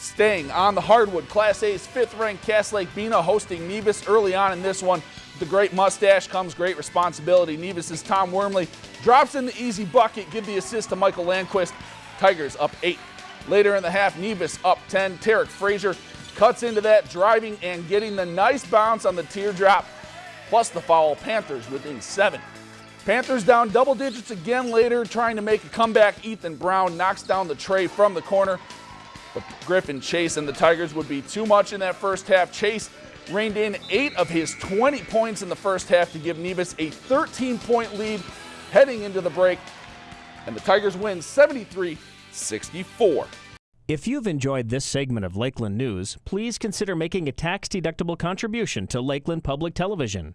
Staying on the hardwood, Class A's fifth-ranked Cass Lake Bena hosting Nevis early on in this one. The great mustache comes great responsibility. Nevis's Tom Wormley drops in the easy bucket, give the assist to Michael Landquist. Tigers up eight. Later in the half, Nevis up 10. Tarek Frazier cuts into that, driving and getting the nice bounce on the teardrop, plus the foul. Panthers within seven. Panthers down double digits again later, trying to make a comeback. Ethan Brown knocks down the tray from the corner. But Griffin Chase and the Tigers would be too much in that first half. Chase rained in eight of his 20 points in the first half to give Nevis a 13 point lead heading into the break. And the Tigers win 73 64. If you've enjoyed this segment of Lakeland News, please consider making a tax deductible contribution to Lakeland Public Television.